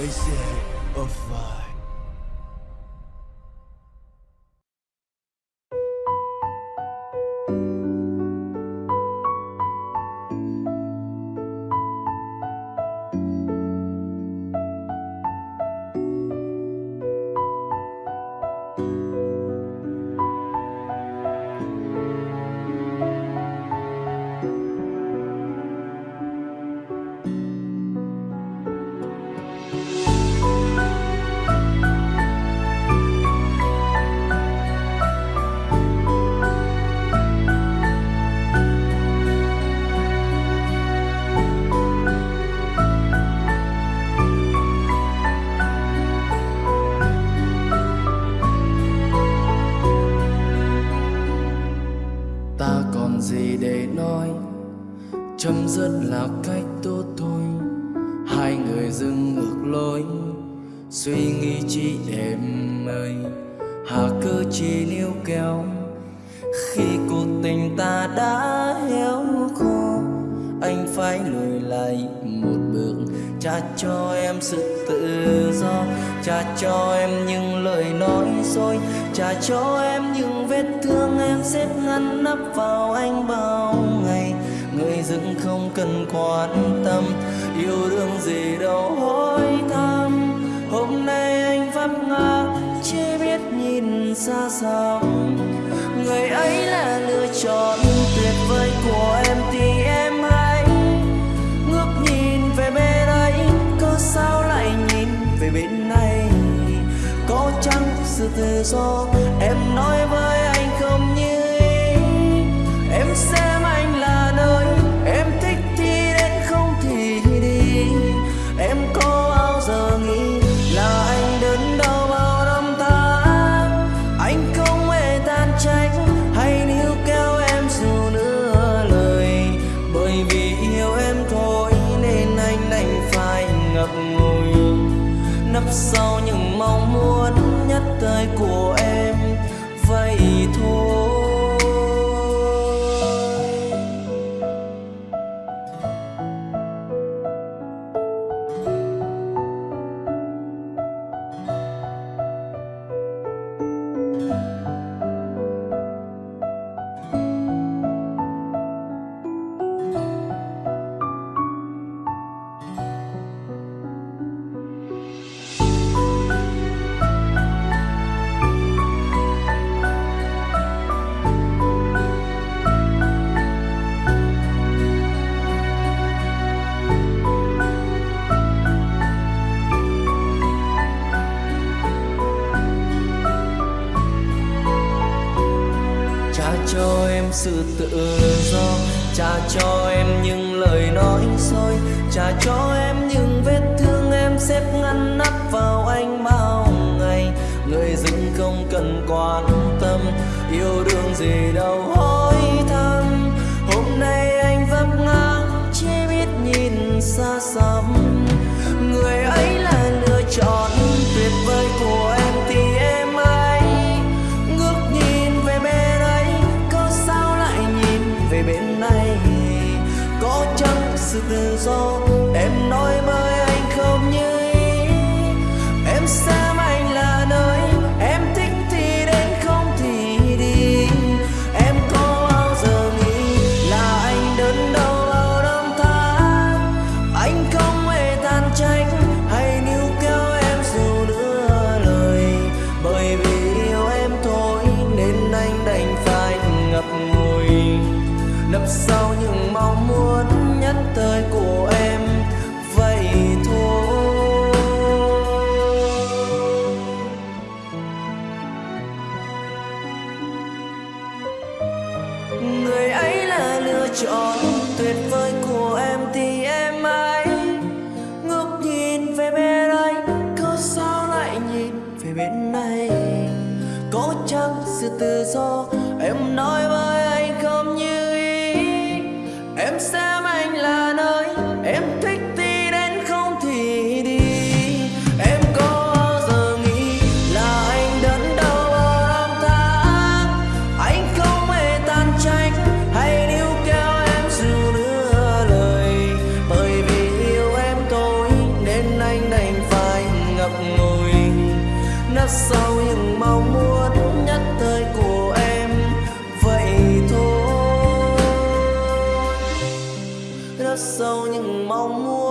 they say, of fire. Chấm dứt là cách tốt thôi. Hai người dừng ngược lối, suy nghĩ chi em ơi hà cơ chỉ níu kéo, khi cuộc tình ta đã héo khô, anh phải lùi lại một bước. Trả cho em sự tự do trả cho em những lời nói dối trả cho em những vết thương em xếp ngăn nắp vào anh bao người dưng không cần quan tâm, yêu đương gì đâu hỏi thăm. Hôm nay anh vấp ngã chỉ biết nhìn xa xăm người ấy là lựa chọn tuyệt vời của em thì em hãy ngước nhìn về bên ấy. Có sao lại nhìn về bên này? Có chăng sự tự do sau những mong muốn nhất thời của em trả cho em sự tự do, trả cho em những lời nói dối trả cho em những vết thương em xếp ngăn nắp vào anh bao ngày. Người dưng không cần quan tâm, yêu đương gì đâu hối thăm. Hôm nay anh vấp ngã, chỉ biết nhìn xa xăm. Chăng sự sau mong muốn nhất thời của em. Vậy thôi. Người ấy là lựa chọn tuyệt vời của em thì em ấy ngước nhìn về bên ấy có sao lại nhìn về bên này có chăng sự tự do em nói với những mong muốn nhất thời của em. Vậy thôi. Rất sâu những mong muốn